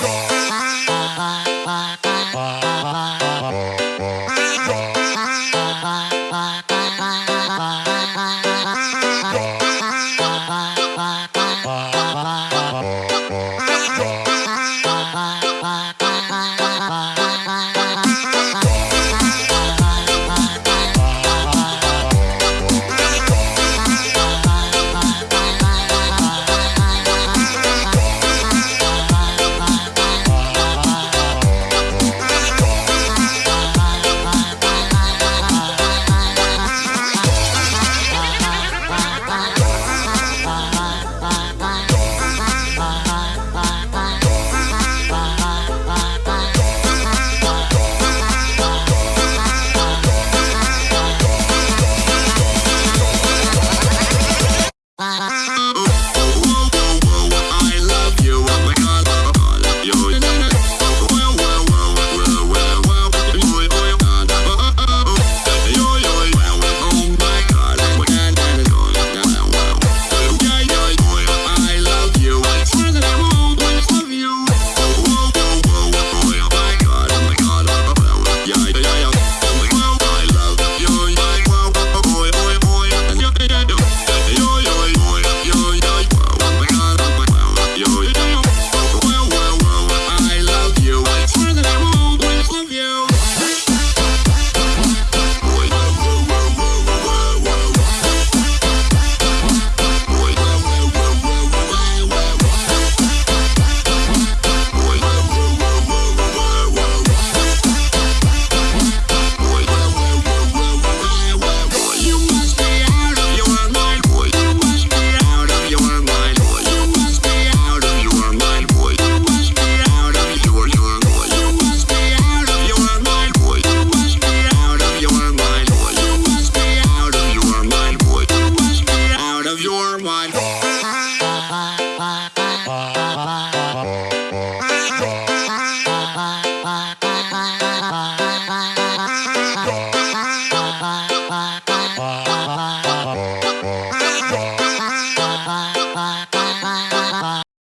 God.